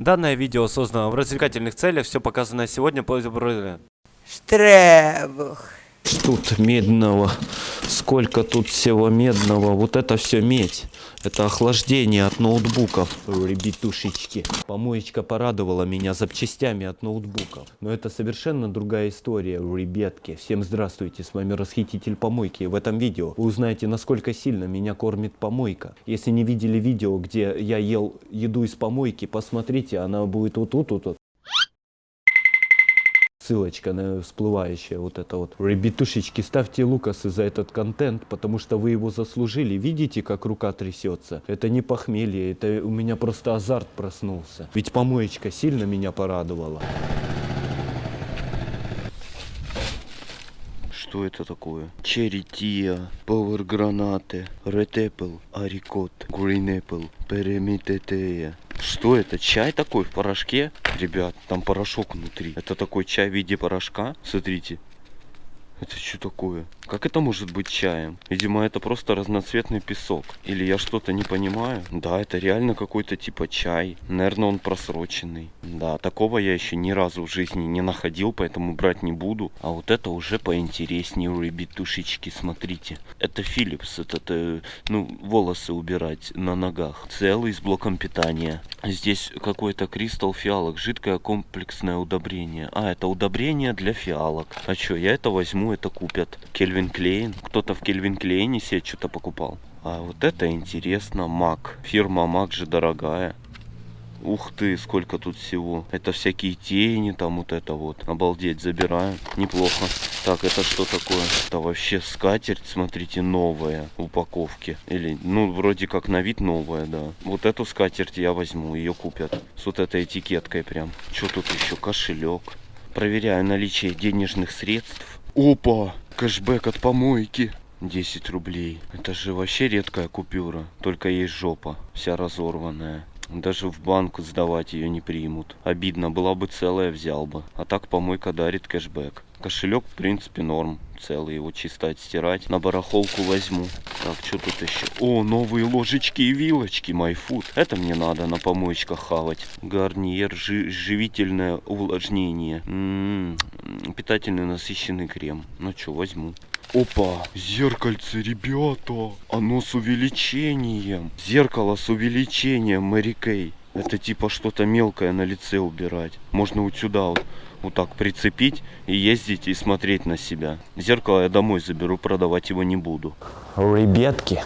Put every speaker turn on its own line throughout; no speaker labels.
Данное видео создано в развлекательных целях, все показанное сегодня по
Штребух.
Тут медного, сколько тут всего медного, вот это все медь. Это охлаждение от ноутбуков, ребятушечки. Помоечка порадовала меня запчастями от ноутбуков. Но это совершенно другая история, ребятки. Всем здравствуйте, с вами Расхититель Помойки. В этом видео вы узнаете, насколько сильно меня кормит помойка. Если не видели видео, где я ел еду из помойки, посмотрите, она будет вот тут, вот, вот ссылочка на всплывающая вот это вот. Ребятушечки, ставьте лукасы за этот контент, потому что вы его заслужили. Видите, как рука трясется? Это не похмелье, это у меня просто азарт проснулся. Ведь помоечка сильно меня порадовала. Что это такое? Черри Тия, Power гранаты, Red Apple, Арикот, Green Apple, Перемитетея. Что это? Чай такой в порошке? Ребят, там порошок внутри. Это такой чай в виде порошка. Смотрите. Это что такое? Как это может быть чаем? Видимо, это просто разноцветный песок. Или я что-то не понимаю? Да, это реально какой-то типа чай. Наверное, он просроченный. Да, такого я еще ни разу в жизни не находил, поэтому брать не буду. А вот это уже поинтереснее, ребятушечки, смотрите. Это Philips, это, это ну, волосы убирать на ногах. Целый с блоком питания. Здесь какой-то кристалл фиалок, жидкое комплексное удобрение. А, это удобрение для фиалок. А что, я это возьму это купят. Кельвин Клейн. Кто-то в Кельвин Клейне себе что-то покупал. А вот это интересно. Мак. Фирма Мак же дорогая. Ух ты, сколько тут всего. Это всякие тени, там вот это вот. Обалдеть, забираем. Неплохо. Так, это что такое? Это вообще скатерть, смотрите, новая в упаковке. Или, ну, вроде как на вид новая, да. Вот эту скатерть я возьму, ее купят. С вот этой этикеткой прям. Что тут еще? Кошелек. Проверяю наличие денежных средств. Опа! Кэшбэк от помойки. 10 рублей. Это же вообще редкая купюра. Только есть жопа. Вся разорванная. Даже в банк сдавать ее не примут. Обидно, была бы целая, взял бы. А так помойка дарит кэшбэк. Кошелек, в принципе, норм. Целый его чисто отстирать. На барахолку возьму. Так, что тут еще? О, новые ложечки и вилочки, майфуд. Это мне надо на помоечках хавать. Гарниер, жи живительное увлажнение. М -м -м, питательный насыщенный крем. Ну что, возьму. Опа, зеркальце, ребята. Оно с увеличением. Зеркало с увеличением, Мэри Кей. Это типа что-то мелкое на лице убирать. Можно вот сюда вот вот так прицепить и ездить и смотреть на себя. Зеркало я домой заберу, продавать его не буду. Ребятки,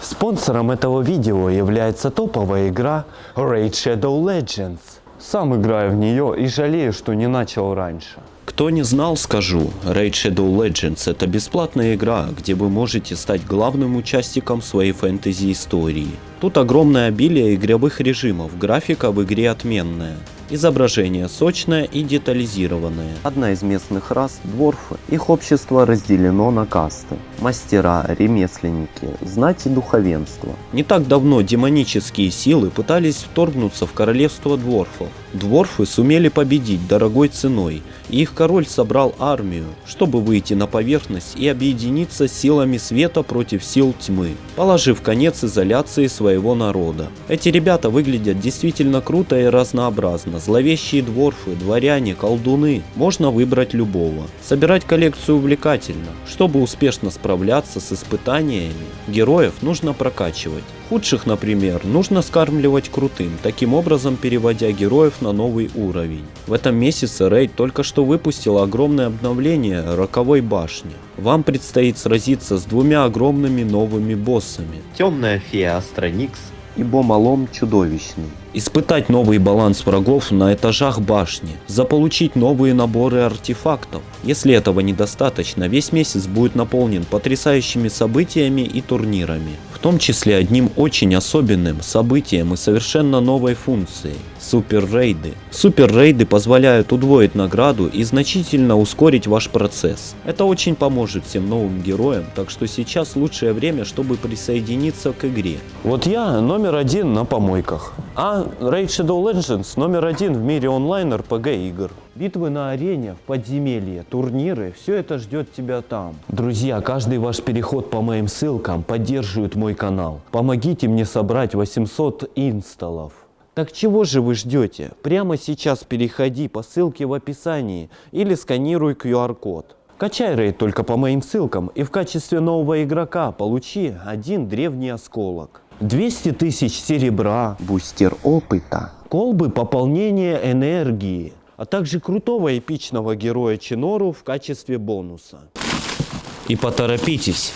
спонсором этого видео является топовая игра Raid Shadow Legends. Сам играю в нее и жалею, что не начал раньше. Кто не знал, скажу, Raid Shadow Legends это бесплатная игра, где вы можете стать главным участником своей фэнтези истории. Тут огромное обилие игровых режимов, графика в игре отменная. Изображение сочное и детализированное. Одна из местных рас – дворфы. Их общество разделено на касты. Мастера, ремесленники, знать и духовенство. Не так давно демонические силы пытались вторгнуться в королевство дворфов. Дворфы сумели победить дорогой ценой, и их король собрал армию, чтобы выйти на поверхность и объединиться силами света против сил тьмы, положив конец изоляции своего народа. Эти ребята выглядят действительно круто и разнообразно. Зловещие дворфы, дворяне, колдуны. Можно выбрать любого. Собирать коллекцию увлекательно. Чтобы успешно справляться с испытаниями, героев нужно прокачивать. Худших, например, нужно скармливать крутым, таким образом переводя героев на новый уровень. В этом месяце Рейд только что выпустил огромное обновление Роковой Башни. Вам предстоит сразиться с двумя огромными новыми боссами. Темная фея Астроникс и Бомалом Чудовищный. Испытать новый баланс врагов на этажах башни, заполучить новые наборы артефактов. Если этого недостаточно, весь месяц будет наполнен потрясающими событиями и турнирами. В том числе одним очень особенным событием и совершенно новой функцией – супер-рейды. Супер-рейды позволяют удвоить награду и значительно ускорить ваш процесс. Это очень поможет всем новым героям, так что сейчас лучшее время, чтобы присоединиться к игре. Вот я номер один на помойках. А Raid Shadow Legends номер один в мире онлайн RPG игр. Битвы на арене, в подземелье, турниры, все это ждет тебя там. Друзья, каждый ваш переход по моим ссылкам поддерживает мой канал. Помогите мне собрать 800 инсталлов.
Так чего же вы ждете? Прямо сейчас переходи по ссылке в описании или сканируй QR-код. Качай рейд только по моим ссылкам и в качестве нового игрока получи один древний осколок. 200 тысяч серебра, бустер опыта, колбы пополнения энергии, а также крутого эпичного героя Чинору в качестве бонуса. И поторопитесь,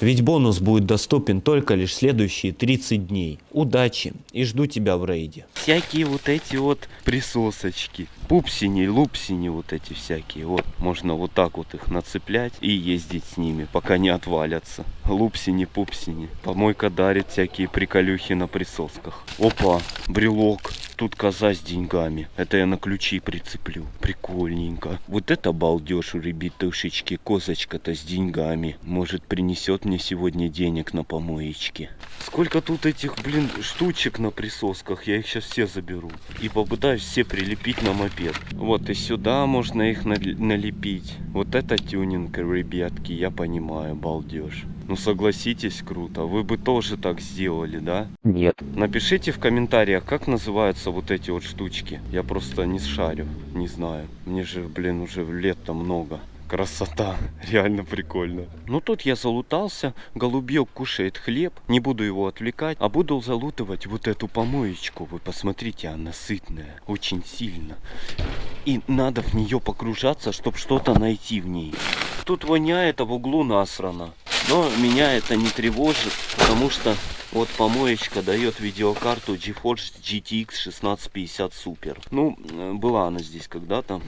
ведь бонус будет доступен только лишь следующие 30 дней. Удачи и жду тебя в рейде.
Всякие вот эти вот присосочки. Пупсини, лупсини вот эти всякие. Вот, можно вот так вот их нацеплять и ездить с ними, пока не отвалятся. Лупсини, пупсини. Помойка дарит всякие приколюхи на присосках. Опа, брелок. Тут коза с деньгами. Это я на ключи прицеплю. Прикольненько. Вот это балдеж, ребятушечки. Козочка-то с деньгами. Может принесет мне сегодня денег на помоечке. Сколько тут этих, блин, штучек на присосках. Я их сейчас все заберу. И попытаюсь все прилепить на мопед. Вот и сюда можно их налепить. Вот это тюнинг, ребятки, я понимаю, балдеж. Ну согласитесь, круто. Вы бы тоже так сделали, да?
Нет.
Напишите в комментариях, как называются вот эти вот штучки. Я просто не шарю, не знаю. Мне же, блин, уже лет-то много. Красота, реально прикольно. Ну тут я залутался, голубек кушает хлеб, не буду его отвлекать, а буду залутывать вот эту помоечку. Вы посмотрите, она сытная, очень сильно. И надо в нее погружаться, чтобы что-то найти в ней. Тут воняет, а в углу насрано. Но меня это не тревожит, потому что вот помоечка дает видеокарту GeForce GTX 1650 Super. Ну, э, была она здесь когда-то.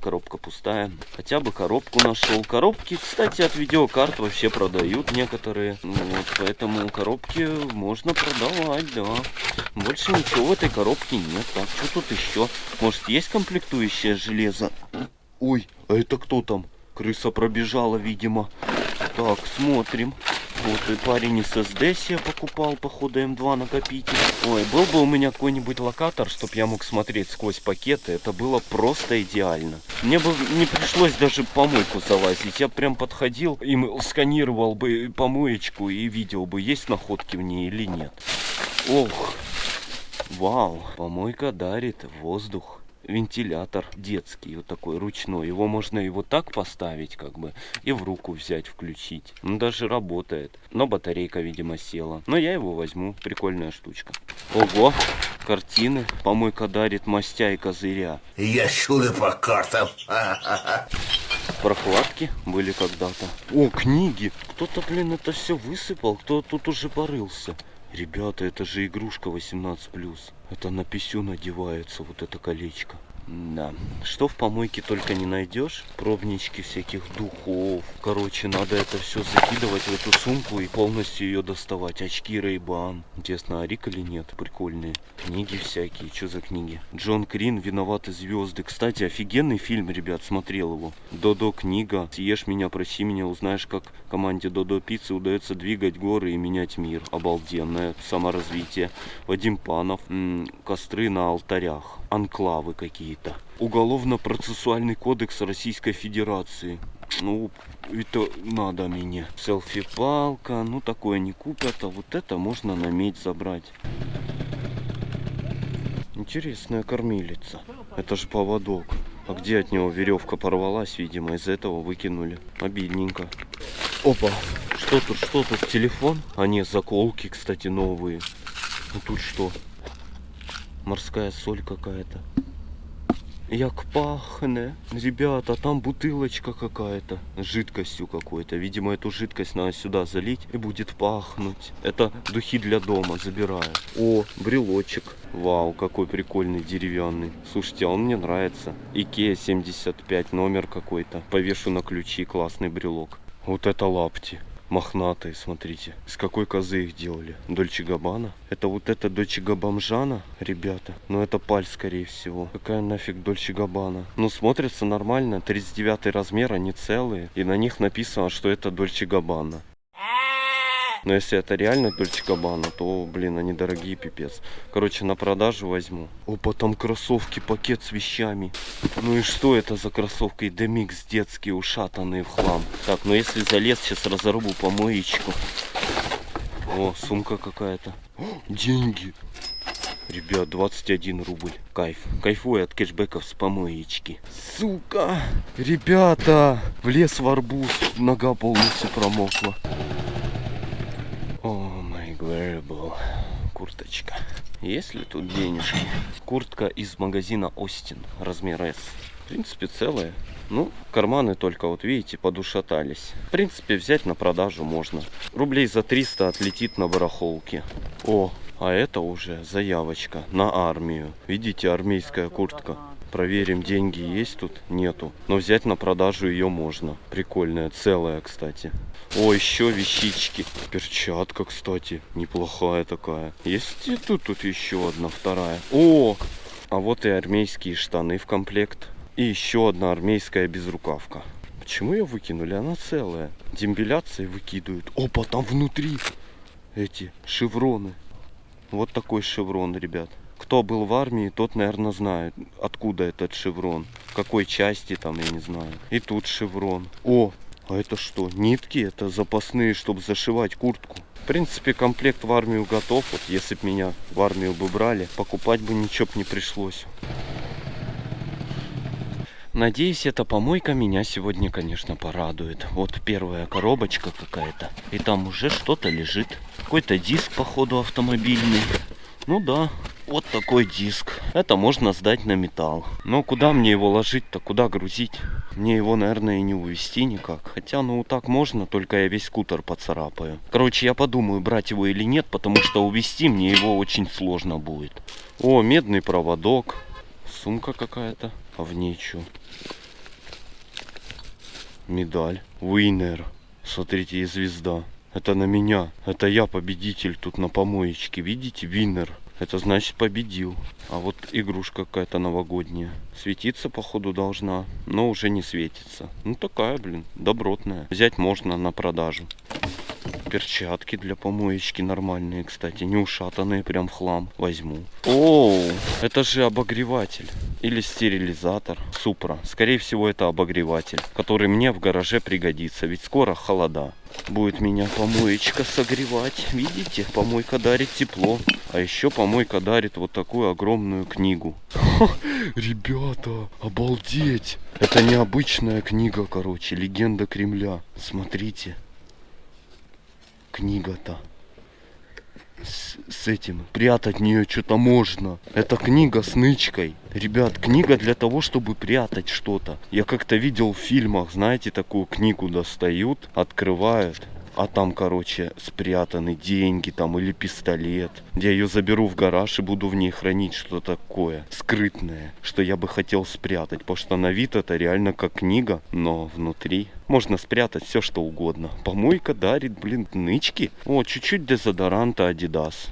Коробка пустая. Хотя бы коробку нашел. Коробки, кстати, от видеокарт вообще продают некоторые. Ну Вот, поэтому коробки можно продавать, да. Больше ничего в этой коробке нет. Так, что тут еще? Может, есть комплектующее железо? Ой, а это кто там? Крыса пробежала, видимо. Так, смотрим. Вот и парень из SD себе покупал, походу, М2 накопитель. Ой, был бы у меня какой-нибудь локатор, чтобы я мог смотреть сквозь пакеты, это было просто идеально. Мне бы не пришлось даже помойку залазить. Я прям подходил и м- сканировал бы помоечку и видел бы, есть находки в ней или нет. Ох, вау, помойка дарит воздух вентилятор детский, вот такой ручной. Его можно и вот так поставить, как бы, и в руку взять, включить. Он даже работает. Но батарейка, видимо, села. Но я его возьму. Прикольная штучка. Ого, картины. Помойка дарит мастя и козыря.
Я чудо по картам.
Прокладки были когда-то. О, книги. Кто-то, блин, это все высыпал. Кто тут уже порылся. Ребята, это же игрушка 18+. Это на писю надевается вот это колечко. Да. Что в помойке только не найдешь. Пробнички всяких духов. Короче, надо это все закидывать в эту сумку и полностью ее доставать. Очки Рейбан. Интересно, Арик или нет? Прикольные. Книги всякие. Что за книги? Джон Крин, Виноваты звезды. Кстати, офигенный фильм, ребят, смотрел его. Додо книга. Съешь меня, проси меня, узнаешь, как команде Додо Пиццы удается двигать горы и менять мир. Обалденное саморазвитие. Вадим Панов. М, Костры на алтарях. Анклавы какие-то. Уголовно-процессуальный кодекс Российской Федерации. Ну, это надо мне. Селфи-палка. Ну, такое не купят. А вот это можно на медь забрать. Интересная кормилица. Это же поводок. А где от него веревка порвалась, видимо, из этого выкинули. Обидненько. Опа. Что тут, что тут? Телефон? А нет, заколки, кстати, новые. Ну тут что? Морская соль какая-то. Як пахне. Ребята, там бутылочка какая-то. С жидкостью какой-то. Видимо, эту жидкость надо сюда залить и будет пахнуть. Это духи для дома, забираю. О, брелочек. Вау, какой прикольный деревянный. Слушайте, а он мне нравится. Икея 75, номер какой-то. Повешу на ключи, классный брелок. Вот это лапти. Мохнатые, смотрите. Из какой козы их делали? Dolce Gabbana? Это вот это Дольче Габбамжана, ребята? Ну это паль, скорее всего. Какая нафиг Dolce Gabbana? Ну смотрится нормально. 39 размер, они целые. И на них написано, что это Dolce Gabbana. Но если это реально Dolce Gabbana, то, блин, они дорогие, пипец. Короче, на продажу возьму. Опа, там кроссовки, пакет с вещами. Ну и что это за кроссовки? Демикс детские, ушатанные в хлам. Так, ну если залез, сейчас разорву помоечку. О, сумка какая-то. Деньги. Ребят, 21 рубль. Кайф. Кайфую от кэшбэков с помоечки. Сука! Ребята! Влез в арбуз. Нога полностью промокла. Май wearable. Курточка. Есть ли тут денежки? Куртка из магазина Остин. Размер S. В принципе, целая. Ну, карманы только, вот видите, подушатались. В принципе, взять на продажу можно. Рублей за 300 отлетит на барахолке. О, а это уже заявочка на армию. Видите, армейская куртка. Проверим, деньги есть тут? Нету. Но взять на продажу ее можно. Прикольная, целая, кстати. О, еще вещички. Перчатка, кстати, неплохая такая. Есть и тут, тут еще одна, вторая. О, а вот и армейские штаны в комплект. И еще одна армейская безрукавка. Почему ее выкинули? Она целая. Дембеляции выкидывают. Опа, там внутри эти шевроны. Вот такой шеврон, ребят. Кто был в армии, тот, наверное, знает, откуда этот шеврон. В какой части там, я не знаю. И тут шеврон. О, а это что? Нитки? Это запасные, чтобы зашивать куртку. В принципе, комплект в армию готов. Вот если бы меня в армию бы брали, покупать бы ничего бы не пришлось. Надеюсь, эта помойка меня сегодня, конечно, порадует. Вот первая коробочка какая-то. И там уже что-то лежит. Какой-то диск, походу, автомобильный. Ну да, вот такой диск. Это можно сдать на металл. Но куда мне его ложить-то? Куда грузить? Мне его, наверное, и не увезти никак. Хотя, ну, так можно, только я весь скутер поцарапаю. Короче, я подумаю, брать его или нет, потому что увезти мне его очень сложно будет. О, медный проводок. Сумка какая-то. А в ней что? Медаль. Уинер. Смотрите, и звезда. Это на меня. Это я победитель тут на помоечке. Видите? Винер. Это значит победил. А вот игрушка какая-то новогодняя. Светиться, походу, должна. Но уже не светится. Ну такая, блин, добротная. Взять можно на продажу. Перчатки для помоечки нормальные, кстати. Не ушатанные, прям хлам. Возьму. Оу, это же обогреватель. Или стерилизатор. Супра. Скорее всего, это обогреватель, который мне в гараже пригодится. Ведь скоро холода. Будет меня помоечка согревать. Видите, помойка дарит тепло. А еще помойка дарит вот такую огромную книгу. Ха, ребята, обалдеть! Это необычная книга, короче, легенда Кремля. Смотрите. Книга-то. С, с этим прятать нее что-то можно. Это книга с нычкой. Ребят, книга для того, чтобы прятать что-то. Я как-то видел в фильмах, знаете, такую книгу достают, открывают. А там, короче, спрятаны деньги там или пистолет. Я ее заберу в гараж и буду в ней хранить что-то такое скрытное, что я бы хотел спрятать. Потому что на вид это реально как книга, но внутри можно спрятать все что угодно. Помойка дарит, блин, нычки. О, чуть-чуть дезодоранта Adidas.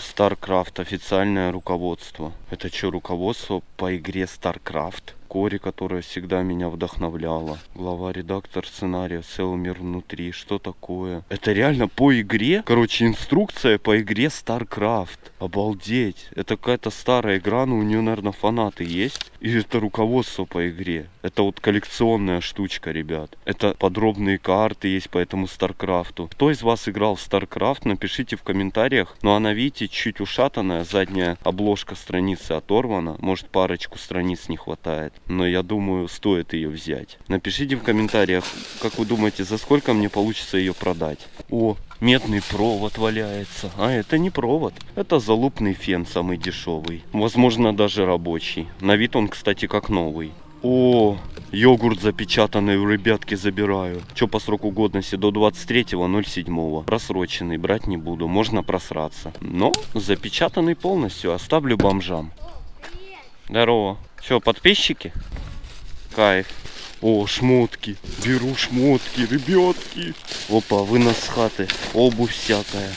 StarCraft официальное руководство. Это что, руководство по игре StarCraft? Кори, которая всегда меня вдохновляла. Глава редактор сценария «Целый мир внутри». Что такое? Это реально по игре? Короче, инструкция по игре StarCraft. Обалдеть. Это какая-то старая игра, но у нее, наверное, фанаты есть. И это руководство по игре. Это вот коллекционная штучка, ребят. Это подробные карты есть по этому StarCraft. Кто из вас играл в StarCraft, напишите в комментариях. Но она, видите, чуть ушатанная. Задняя обложка страницы оторвана. Может, парочку страниц не хватает но я думаю, стоит ее взять. Напишите в комментариях, как вы думаете, за сколько мне получится ее продать. О, медный провод валяется. А это не провод, это залупный фен самый дешевый. Возможно, даже рабочий. На вид он, кстати, как новый. О, йогурт запечатанный у ребятки забираю. Что по сроку годности? До 23.07. Просроченный брать не буду, можно просраться. Но запечатанный полностью оставлю бомжам. Здорово. Все, подписчики? Кайф. О, шмотки. Беру шмотки, ребятки. Опа, вынос хаты. Обувь всякая.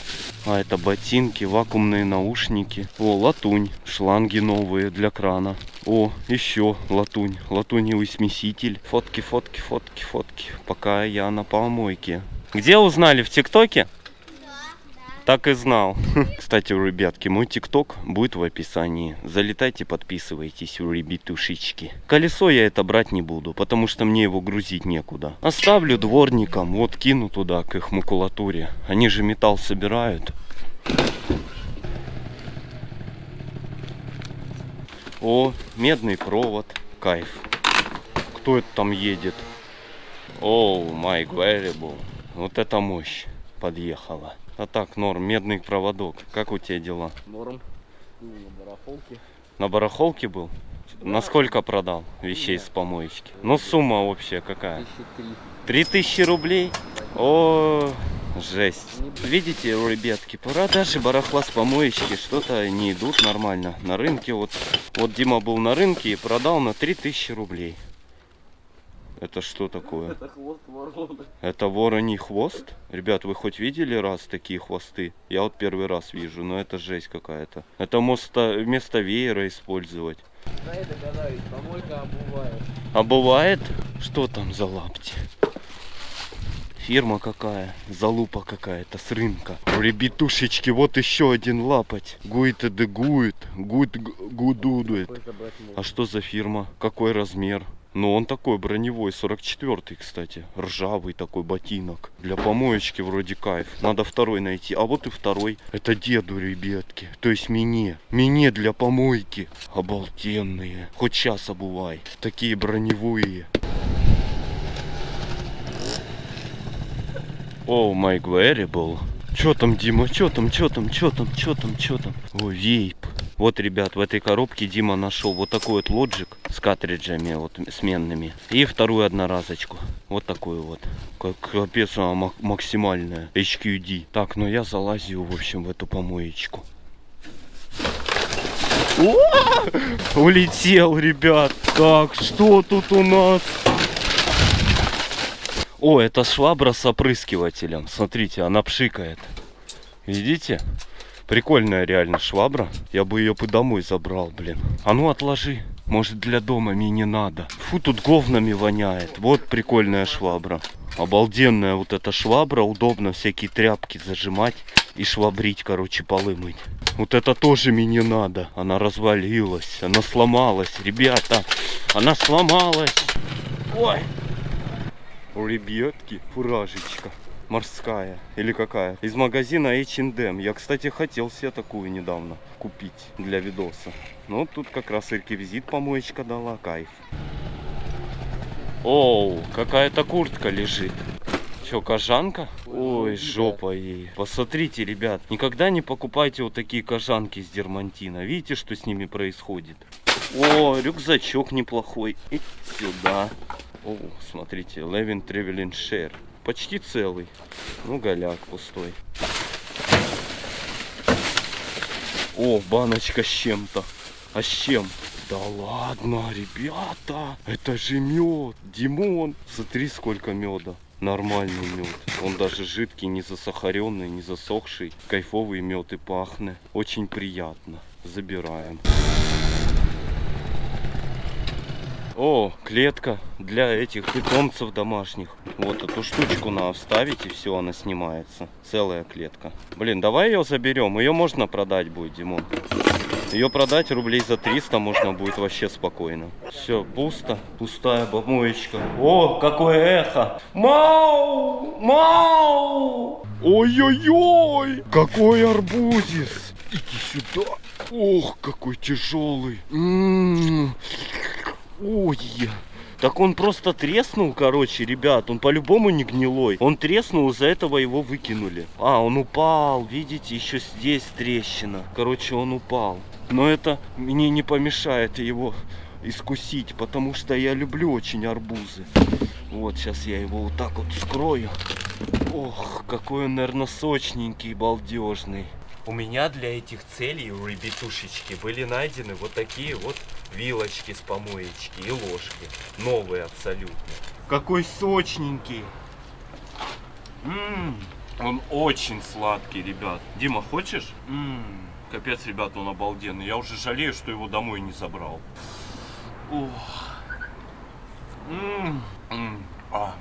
А, это ботинки, вакуумные наушники. О, латунь. Шланги новые для крана. О, еще латунь. Латуневый смеситель. Фотки, фотки, фотки, фотки. Пока я на помойке. Где узнали? В ТикТоке? Так и знал. Кстати, ребятки, мой тикток будет в описании. Залетайте, подписывайтесь, ребятушечки. Колесо я это брать не буду, потому что мне его грузить некуда. Оставлю дворникам, вот кину туда к их макулатуре. Они же металл собирают. О, медный провод. Кайф. Кто это там едет? Оу, май variable. Вот это мощь подъехала. А так, норм, медный проводок. Как у тебя дела?
Норм. Ну, на барахолке.
На барахолке был? Насколько продал вещей с помоечки? Ну, сумма общая какая?
Три.
Тысячи рублей? О, жесть. Видите, ребятки, продажи барахла с помоечки что-то не идут нормально. На рынке вот, вот Дима был на рынке и продал на три тысячи рублей. Это что такое?
Это хвост ворона.
Это вороний хвост? Ребят, вы хоть видели раз такие хвосты? Я вот первый раз вижу, но это жесть какая-то. Это вместо, вместо веера использовать.
Да я догадаюсь, помойка обувает.
А бывает, что там за лапти? Фирма какая, залупа какая-то с рынка. Ребятушечки, вот еще один лапоть. Гуит и дегует, гуд гудудует. А что за фирма? Какой размер? Ну, он такой броневой, 44-й, кстати. Ржавый такой ботинок. Для помоечки вроде кайф. Надо второй найти. А вот и второй. Это деду, ребятки. То есть мне. Мне для помойки. Обалденные. Хоть сейчас обувай. Такие броневые. О, май variable. Чё там, Дима? Чё там, чё там, чё там, чё там, чё там? О, вейп. Вот, ребят, в этой коробке Дима нашел вот такой вот лоджик с картриджами вот сменными. И вторую одноразочку. Вот такую вот. Как капец, она мак- максимальная. HQD. Так, ну я залазю, в общем, в эту помоечку. О! Улетел, ребят. Так, что тут у нас? О, это швабра с опрыскивателем. Смотрите, она пшикает. Видите? Прикольная реально швабра. Я бы ее бы домой забрал, блин. А ну отложи. Может для дома мне не надо. Фу, тут говнами воняет. Вот прикольная швабра. Обалденная вот эта швабра. Удобно всякие тряпки зажимать и швабрить, короче, полы мыть. Вот это тоже мне не надо. Она развалилась, она сломалась. Ребята, она сломалась. Ой. Ребятки, фуражечка морская или какая из магазина H&M я кстати хотел себе такую недавно купить для видоса но тут как раз реквизит помоечка дала кайф оу какая-то куртка лежит Че, кожанка? Ой, жопа ей. Посмотрите, ребят, никогда не покупайте вот такие кожанки с дермантина. Видите, что с ними происходит? О, рюкзачок неплохой. И сюда. О, смотрите, Levin Traveling Share. Почти целый. Ну, голяк пустой. О, баночка с чем-то. А с чем? Да ладно, ребята, это же мед. Димон, смотри, сколько меда. Нормальный мед. Он даже жидкий, не засахаренный, не засохший. Кайфовый мед и пахнет. Очень приятно. Забираем. О, клетка для этих питомцев домашних. Вот эту штучку надо вставить и все, она снимается. Целая клетка. Блин, давай ее заберем. Ее можно продать будет, Димон. Ее продать рублей за 300 можно будет вообще спокойно. Все, пусто. Пустая помоечка. О, какое эхо. Мау! Мау! Ой-ой-ой! Какой арбузис! Иди сюда. Ох, какой тяжелый. М-м-м. Ой. Так он просто треснул, короче, ребят. Он по-любому не гнилой. Он треснул, из-за этого его выкинули. А, он упал. Видите, еще здесь трещина. Короче, он упал. Но это мне не помешает его искусить, потому что я люблю очень арбузы. Вот, сейчас я его вот так вот скрою. Ох, какой он, наверное, сочненький, балдежный. У меня для этих целей, у ребятушечки, были найдены вот такие вот вилочки с помоечки и ложки. Новые абсолютно. Какой сочненький. М, Он очень сладкий, ребят. Дима, хочешь? М, Капец, ребят, он обалденный. Я уже жалею, что его домой не забрал. Ох. М, м. А.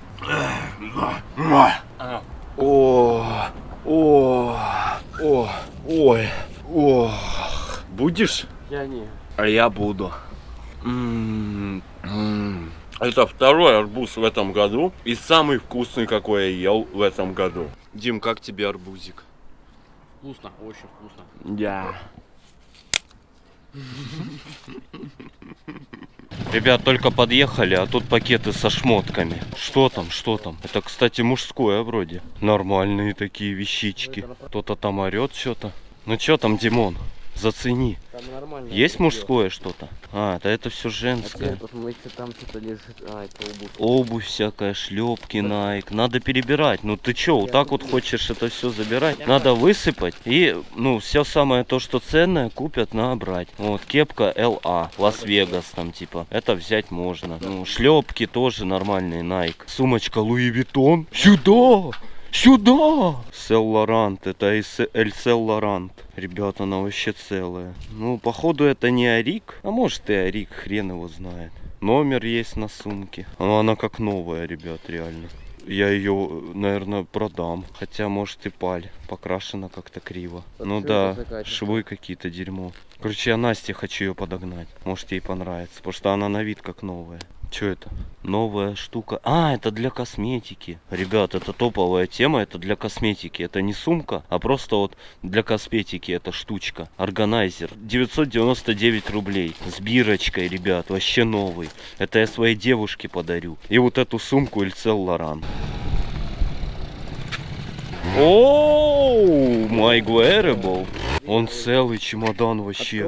О, о, о, ой, о. Будешь?
Я не.
А я буду. М, м. Это второй арбуз в этом году. И самый вкусный, какой я ел в этом году. Дим, как тебе арбузик?
Вкусно, очень вкусно.
Да. Ребят, только подъехали, а тут пакеты со шмотками. Что там, что там? Это, кстати, мужское вроде. Нормальные такие вещички. Кто-то там орет что-то. Ну что там, Димон? Зацени.
Там нормально.
Есть мужское что-то? А, да это все
А
женское.
ты посмотрите, там что-то лежит. А, это обувь.
Обувь всякая, шлепки, Nike. Надо перебирать. Ну ты чё, вот так вот хочешь это все забирать? Надо высыпать и, ну, все самое то, что ценное, купят, набрать. Вот, кепка LA, Лас-Вегас там типа. Это взять можно. Ну, шлепки тоже нормальные, Nike. Сумочка Louis Vuitton. Сюда! Сюда! Сел Лорант, это Эль Сел Лорант. Ребята, она вообще целая. Ну, походу это не Арик. А может и Арик, хрен его знает. Номер есть на сумке. Но она как новая, ребят, реально. Я ее, наверное, продам. Хотя, может, и паль. Покрашена как-то криво.
Под
ну да, швы какие-то дерьмо. Короче, я Насте хочу ее подогнать. Может, ей понравится. Потому что она на вид как новая. Что это? Новая штука. А, это для косметики. Ребят, это топовая тема, это для косметики. Это не сумка, а просто вот для косметики эта штучка. Органайзер. 999 рублей. С бирочкой, ребят, вообще новый. Это я своей девушке подарю. И вот эту сумку Ильцел Лоран. Оу, my wearable. Он целый чемодан вообще.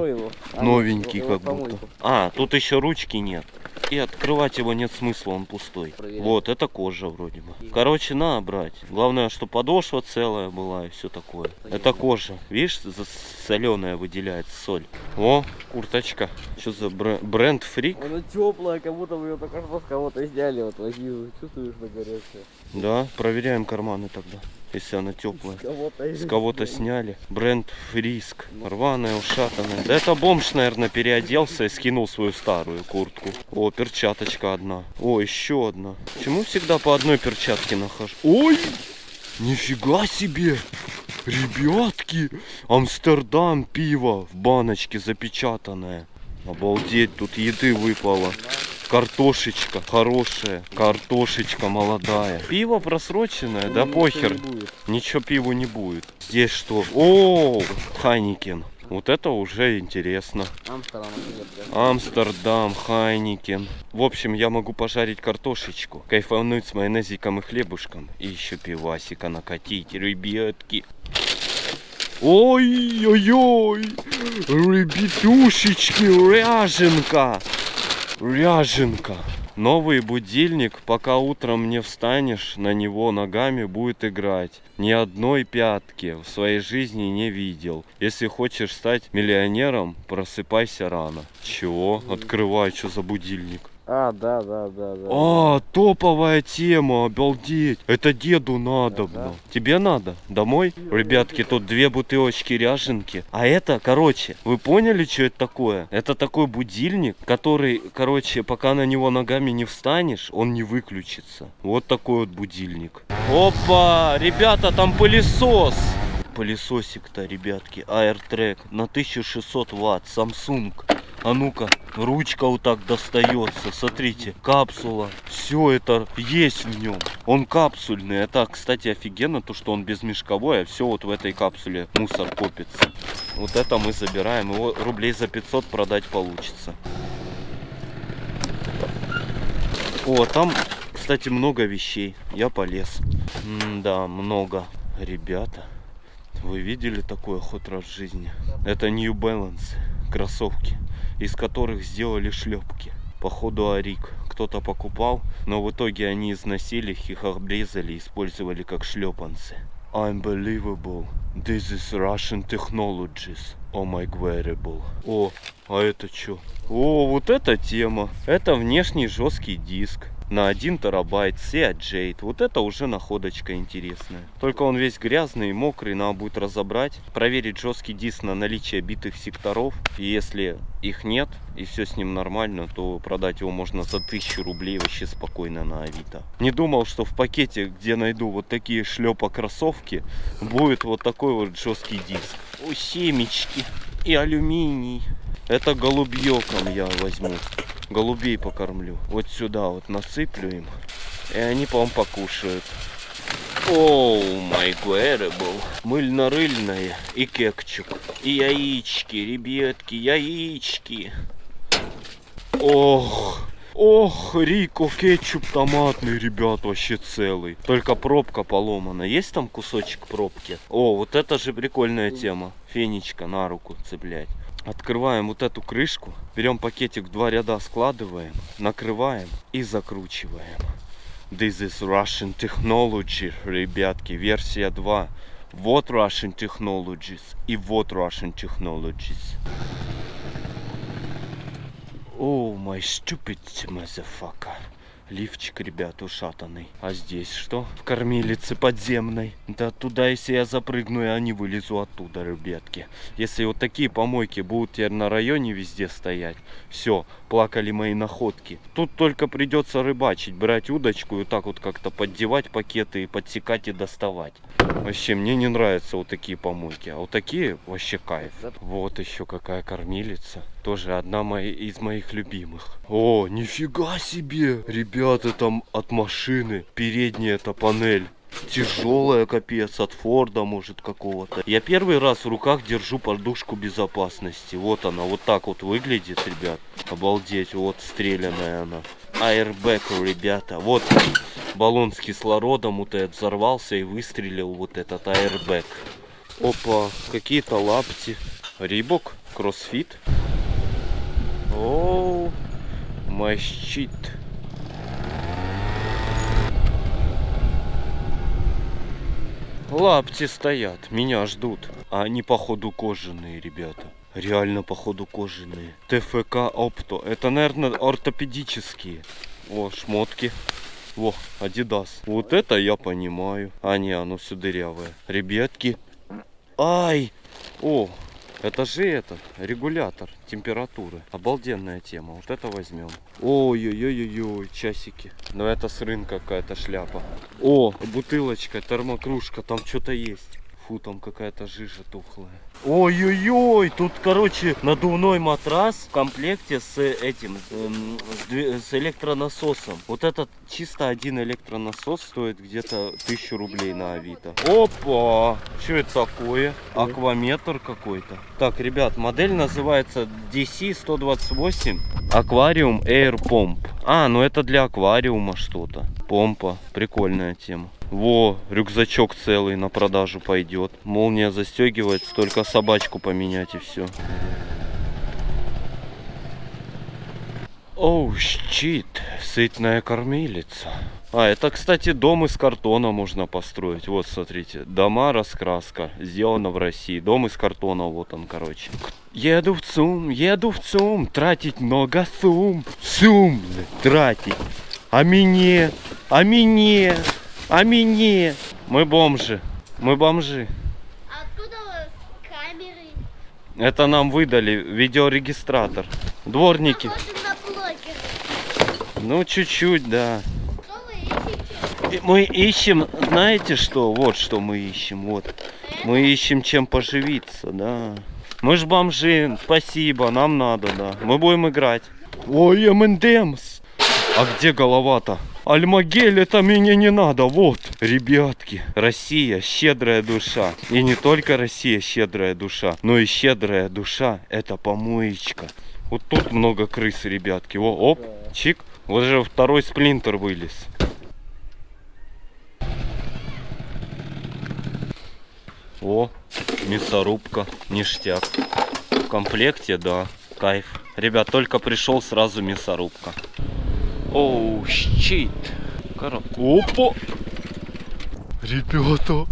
А, ну,
Новенький как будто. А, тут еще ручки нет. И открывать его нет смысла, он пустой.
Проверяй.
Вот, это кожа вроде бы. Короче, надо брать. Главное, что подошва целая была и все такое. Это кожа. Видишь, соленая выделяется соль. О, курточка. Что за бре- бренд фрик?
Она теплая, как будто вы ее только что с кого-то сняли. Вот возьми, чувствуешь на горячее.
Да, проверяем карманы тогда, если она теплая. С кого-то сняли. Бренд Фриск. Рваная, ушатанная. Да это бомж, наверное, переоделся и скинул свою старую куртку. О, перчаточка одна. О, еще одна. Почему всегда по одной перчатке нахожу? Ой! Нифига себе! Ребятки! Амстердам пиво в баночке запечатанное. Обалдеть, тут еды выпало. Картошечка хорошая, картошечка молодая. Пиво просроченное, да похер. Ничего пиву не будет. Здесь что? О, Heineken. Вот это уже интересно.
Амстердам,
Амстердам, Heineken. В общем, я могу пожарить картошечку, кайфануть с майонезиком и хлебушком. И еще пивасика накатить, ребятки. Ой-ой-ой, ребятушечки, ряженка, ряженка. Новый будильник, пока утром не встанешь, на него ногами будет играть. Ни одной пятки в своей жизни не видел. Если хочешь стать миллионером, просыпайся рано. Чего? Открывай, что за будильник.
А, да, да, да, да.
А, топовая тема, обалдеть. Это деду надобно.
Ага.
Тебе надо? Домой? Ребятки, тут две бутылочки ряженки. А это, короче, вы поняли, что это такое? Это такой будильник, который, короче, пока на него ногами не встанешь, он не выключится. Вот такой вот будильник. Опа, ребята, там пылесос. Пылесосик-то, ребятки, AirTrack на 1600 ватт, Samsung. А ну-ка, ручка вот так достается. Смотрите, капсула. Все это есть в нем. Он капсульный. Это, кстати, офигенно, то, что он безмешковой, а все вот в этой капсуле мусор копится. Вот это мы забираем. Его рублей за 500 продать получится. О, там, кстати, много вещей. Я полез. да, много. Ребята, вы видели такой ход раз в жизни? Это New Balance кроссовки, из которых сделали шлепки. Походу Арик. Кто-то покупал, но в итоге они износили их, их обрезали использовали как шлепанцы. Unbelievable. This is Russian technologies. Oh my wearable. О, а это что? О, вот эта тема. Это внешний жесткий диск на 1 терабайт Seat Jade. Вот это уже находочка интересная. Только он весь грязный и мокрый, надо будет разобрать. Проверить жесткий диск на наличие битых секторов. И если их нет, и все с ним нормально, то продать его можно за 1000 рублей вообще спокойно на Авито. Не думал, что в пакете, где найду вот такие шлепа кроссовки, будет вот такой вот жесткий диск. О, семечки и алюминий. Это голубьёком я возьму. Голубей покормлю. Вот сюда вот насыплю им. И они, по-моему, покушают. Оу, май был. Мыльно-рыльное и кекчук. И яички, ребятки, яички. Ох, ох, Рико, кетчуп томатный, ребят, вообще целый. Только пробка поломана. Есть там кусочек пробки? О, вот это же прикольная тема. Фенечка на руку цеплять. Открываем вот эту крышку, берем пакетик в два ряда, складываем, накрываем и закручиваем. This is Russian Technology, ребятки, версия 2. Вот Russian Technologies и вот Russian Technologies. Oh, my stupid motherfucker. Лифчик, ребят, ушатанный. А здесь что? В кормилице подземной. Да туда, если я запрыгну, я не вылезу оттуда, ребятки. Если вот такие помойки будут теперь на районе везде стоять, все, плакали мои находки. Тут только придется рыбачить, брать удочку и вот так вот как-то поддевать пакеты и подсекать и доставать. Вообще, мне не нравятся вот такие помойки. А вот такие вообще кайф. Вот еще какая кормилица. Тоже одна моя, из моих любимых. О, нифига себе! Ребята, там от машины. Передняя эта панель. Тяжелая, капец, от Форда, может, какого-то. Я первый раз в руках держу подушку безопасности. Вот она, вот так вот выглядит, ребят. Обалдеть, вот стрелянная она. Airbag, ребята. Вот баллон с кислородом вот этот взорвался и выстрелил вот этот airbag. Опа, какие-то лапти. Рибок, кроссфит. Оу, мой щит. Лапти стоят, меня ждут. А они походу кожаные, ребята. Реально походу кожаные. ТФК Опто. Это, наверное, ортопедические. О, шмотки. Во, Адидас. Вот это я понимаю. А не, оно все дырявое. Ребятки. Ай! О, это же этот, регулятор температуры. Обалденная тема. Вот это возьмем. Ой-ой-ой-ой, часики. Но это с рынка какая-то шляпа. О, бутылочка, термокружка, там что-то есть. Фу, там какая-то жижа тухлая. Ой-ой-ой, тут, короче, надувной матрас в комплекте с этим, эм, с, с электронасосом. Вот этот чисто один электронасос стоит где-то тысячу рублей на Авито. Опа! Что это такое? Акваметр какой-то. Так, ребят, модель называется DC-128 Аквариум Air Pump. А, ну это для аквариума что-то. Помпа. Прикольная тема. Во, рюкзачок целый на продажу пойдет. Молния застегивается, только собачку поменять и все. Оу, щит, сытная кормилица. А, это, кстати, дом из картона можно построить. Вот, смотрите, дома раскраска, сделана в России. Дом из картона, вот он, короче. Еду в ЦУМ, еду в ЦУМ, тратить много сумм. Сумм тратить. А мне, а мне, а мне. Мы бомжи, мы бомжи.
А откуда у вас камеры?
Это нам выдали видеорегистратор. Дворники. Ну, чуть-чуть, да. Мы ищем, знаете что? Вот что мы ищем, вот. Мы ищем чем поживиться, да. Мы ж бомжи, спасибо, нам надо, да. Мы будем играть. Ой, МНДМС. А где голова-то? Альмагель, это мне не надо, вот. Ребятки, Россия, щедрая душа. И не только Россия, щедрая душа, но и щедрая душа, это помоечка. Вот тут много крыс, ребятки. О, оп, чик. Вот же второй сплинтер вылез. О, мясорубка, ништяк. В комплекте, да, кайф. Ребят, только пришел, сразу мясорубка. Оу, щит. Коро- Опа! Ребята!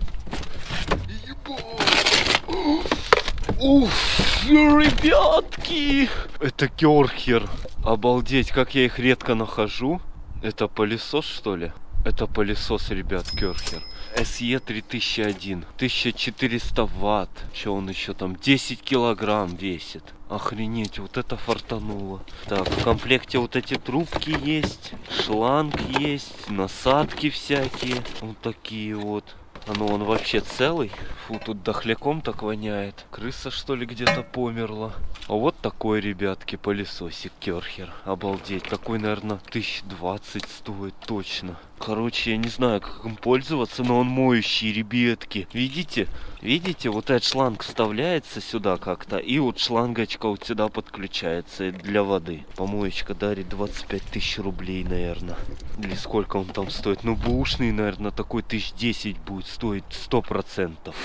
Уф, ребятки! Это керхер. Обалдеть, как я их редко нахожу. Это пылесос, что ли? Это пылесос, ребят, керхер. SE 3001. 1400 ватт. Что он еще там? 10 килограмм весит. Охренеть, вот это фартануло. Так, в комплекте вот эти трубки есть. Шланг есть. Насадки всякие. Вот такие вот. А ну он вообще целый. Фу, тут дохляком так воняет. Крыса что ли где-то померла. А вот такой, ребятки, пылесосик Керхер. Обалдеть. Такой, наверное, тысяч двадцать стоит точно. Короче, я не знаю, как им пользоваться, но он моющий, ребятки. Видите? Видите, вот этот шланг вставляется сюда как-то, и вот шлангочка вот сюда подключается для воды. Помоечка дарит 25 тысяч рублей, наверное. Или сколько он там стоит? Ну, бушный, наверное, такой тысяч 10 будет стоить, сто процентов.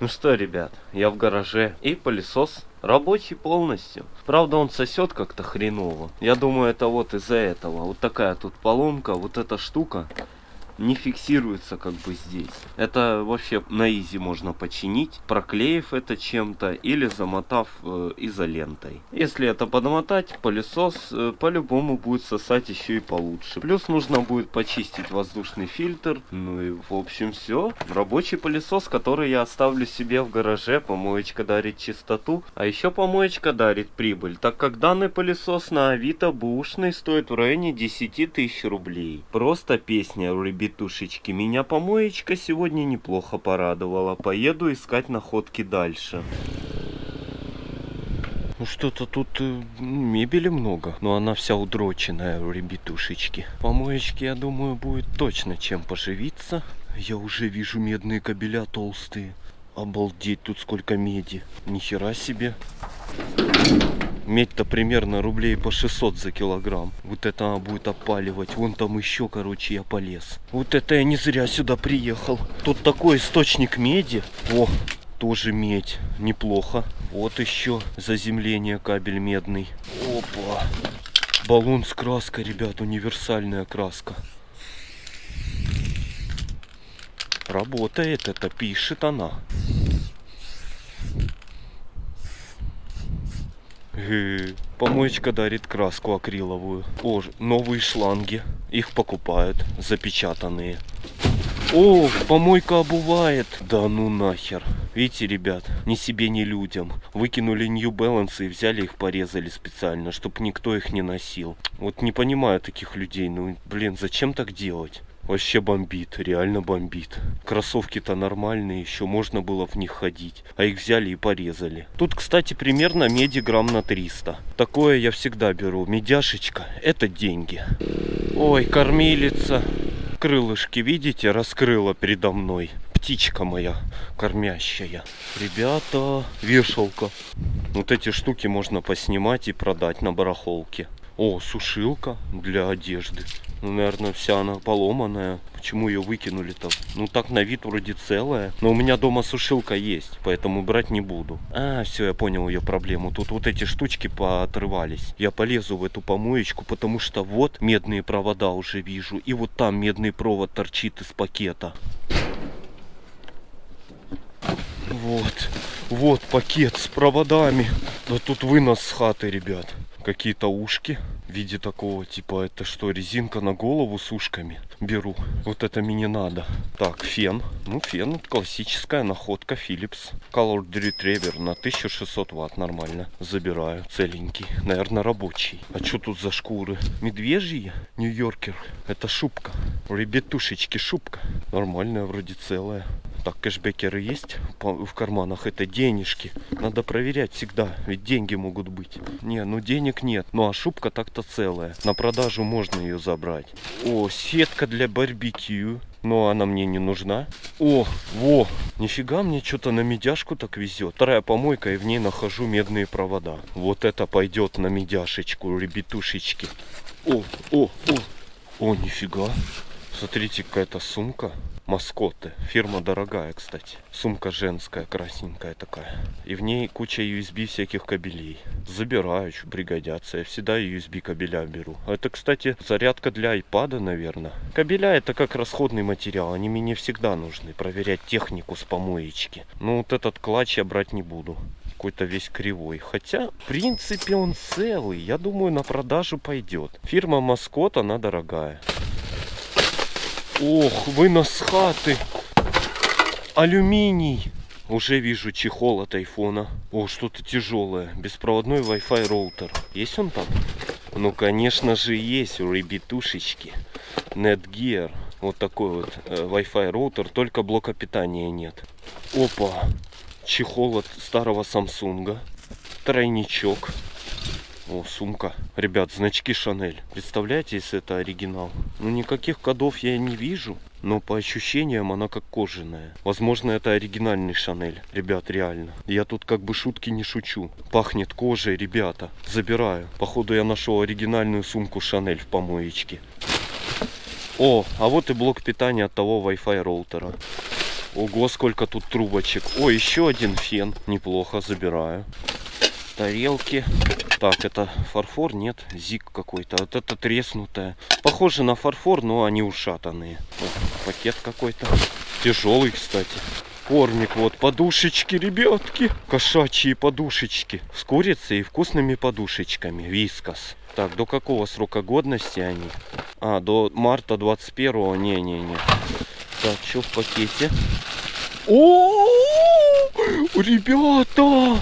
Ну что, ребят, я в гараже и пылесос рабочий полностью. Правда, он сосет как-то хреново. Я думаю, это вот из-за этого. Вот такая тут поломка, вот эта штука не фиксируется как бы здесь. Это вообще на изи можно починить, проклеив это чем-то или замотав э, изолентой. Если это подмотать, пылесос э, по-любому будет сосать еще и получше. Плюс нужно будет почистить воздушный фильтр. Ну и в общем все. Рабочий пылесос, который я оставлю себе в гараже. Помоечка дарит чистоту. А еще помоечка дарит прибыль. Так как данный пылесос на Авито бушный стоит в районе 10 тысяч рублей. Просто песня, ребят петушечки. Меня помоечка сегодня неплохо порадовала. Поеду искать находки дальше. Ну что-то тут э, мебели много, но она вся удроченная, ребятушечки. Помоечки, я думаю, будет точно чем поживиться. Я уже вижу медные кабеля толстые. Обалдеть, тут сколько меди. Нихера себе. Медь-то примерно рублей по 600 за килограмм. Вот это она будет опаливать. Вон там еще, короче, я полез. Вот это я не зря сюда приехал. Тут такой источник меди. О, тоже медь. Неплохо. Вот еще заземление кабель медный. Опа. Баллон с краской, ребят, универсальная краска. Работает это, пишет она. Помоечка дарит краску акриловую. О, новые шланги. Их покупают, запечатанные. О, помойка обувает. Да ну нахер. Видите, ребят, ни себе, ни людям. Выкинули New Balance и взяли их, порезали специально, чтобы никто их не носил. Вот не понимаю таких людей. Ну, блин, зачем так делать? Вообще бомбит, реально бомбит. Кроссовки-то нормальные, еще можно было в них ходить. А их взяли и порезали. Тут, кстати, примерно меди грамм на 300. Такое я всегда беру. Медяшечка, это деньги. Ой, кормилица. Крылышки, видите, раскрыла передо мной. Птичка моя кормящая. Ребята, вешалка. Вот эти штуки можно поснимать и продать на барахолке. О, сушилка для одежды. Ну, наверное, вся она поломанная. Почему ее выкинули-то? Ну, так на вид вроде целая. Но у меня дома сушилка есть, поэтому брать не буду. А, все, я понял ее проблему. Тут вот эти штучки поотрывались. Я полезу в эту помоечку, потому что вот медные провода уже вижу. И вот там медный провод торчит из пакета. Вот, вот пакет с проводами. Да тут вынос с хаты, ребят. Какие-то ушки в виде такого типа это что резинка на голову с ушками? Беру. Вот это мне не надо. Так фен. Ну фен классическая находка Philips. Color Retriever на 1600 ватт нормально. Забираю. Целенький. Наверное рабочий. А что тут за шкуры? Медвежьи? Нью-Йоркер. Это шубка. Ребятушечки шубка. Нормальная вроде целая так, кэшбекеры есть в карманах? Это денежки. Надо проверять всегда, ведь деньги могут быть. Не, ну денег нет. Ну а шубка так-то целая. На продажу можно ее забрать. О, сетка для барбекю. Но она мне не нужна. О, во, нифига мне что-то на медяшку так везет. Вторая помойка и в ней нахожу медные провода. Вот это пойдет на медяшечку, ребятушечки. О, о, о, о, нифига. Смотрите, какая-то сумка. Маскоты. Фирма дорогая, кстати. Сумка женская, красненькая такая. И в ней куча USB всяких кабелей. Забираю, что пригодятся. Я всегда USB кабеля беру. Это, кстати, зарядка для iPad, наверное. Кабеля это как расходный материал. Они мне всегда нужны. Проверять технику с помоечки. Ну, вот этот клатч я брать не буду какой-то весь кривой. Хотя, в принципе, он целый. Я думаю, на продажу пойдет. Фирма Маскот, она дорогая. Ох, вынос хаты. Алюминий. Уже вижу чехол от айфона. О, что-то тяжелое. Беспроводной Wi-Fi роутер. Есть он там? Ну, конечно же, есть у ребятушечки. Netgear. Вот такой вот э, Wi-Fi роутер, только блока питания нет. Опа! Чехол от старого Самсунга. Тройничок. О, сумка. Ребят, значки Шанель. Представляете, если это оригинал? Ну, никаких кодов я не вижу. Но по ощущениям она как кожаная. Возможно, это оригинальный Шанель. Ребят, реально. Я тут как бы шутки не шучу. Пахнет кожей, ребята. Забираю. Походу, я нашел оригинальную сумку Шанель в помоечке. О, а вот и блок питания от того Wi-Fi роутера. Ого, сколько тут трубочек. О, еще один фен. Неплохо, забираю. Тарелки. Так, это фарфор? Нет, зик какой-то. Вот это треснутое. Похоже на фарфор, но они ушатанные. О, пакет какой-то. Тяжелый, кстати. Кормик, вот, подушечки, ребятки. Кошачьи подушечки. С курицей и вкусными подушечками. Вискас. Так, до какого срока годности они? А, до марта 21-го. Не-не-не. Так, что в пакете? О, ребята!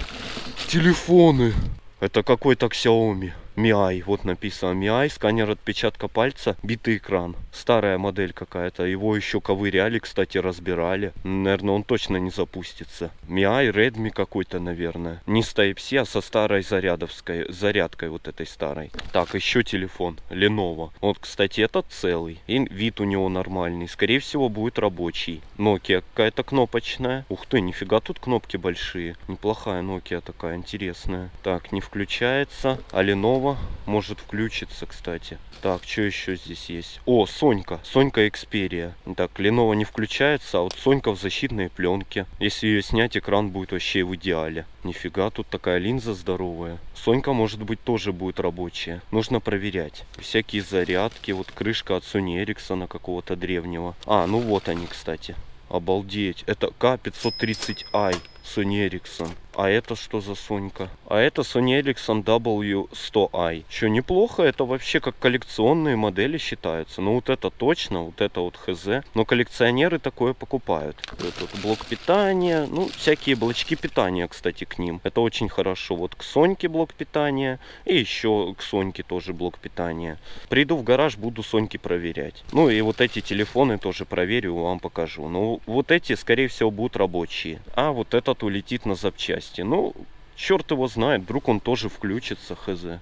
Телефоны. Это какой-то Xiaomi. Mi, вот написано Mi, сканер отпечатка пальца, битый экран. Старая модель какая-то. Его еще ковыряли, кстати, разбирали. Наверное, он точно не запустится. Mi, Redmi какой-то, наверное. Не с Type-C, а со старой зарядовской, зарядкой вот этой старой. Так, еще телефон. Lenovo. Вот, кстати, этот целый. И вид у него нормальный. Скорее всего, будет рабочий. Nokia какая-то кнопочная. Ух ты, нифига тут кнопки большие. Неплохая Nokia такая, интересная. Так, не включается. А Lenovo может включиться, кстати. Так, что еще здесь есть? О, Сонька. Сонька Xperia. Так, Lenovo не включается, а вот Сонька в защитной пленке. Если ее снять, экран будет вообще в идеале. Нифига, тут такая линза здоровая. Сонька, может быть, тоже будет рабочая. Нужно проверять. Всякие зарядки. Вот крышка от Sony Ericsson какого-то древнего. А, ну вот они, кстати. Обалдеть. Это К530i Sony Ericsson. А это что за Сонька? А это Sony Ericsson W100i. Что неплохо, это вообще как коллекционные модели считаются. Ну вот это точно, вот это вот хз. Но коллекционеры такое покупают. Этот блок питания, ну всякие блочки питания, кстати, к ним. Это очень хорошо. Вот к Соньке блок питания и еще к Соньке тоже блок питания. Приду в гараж, буду Соньки проверять. Ну и вот эти телефоны тоже проверю, вам покажу. Ну вот эти, скорее всего, будут рабочие. А вот этот улетит на запчасти части. Ну, черт его знает, вдруг он тоже включится, хз.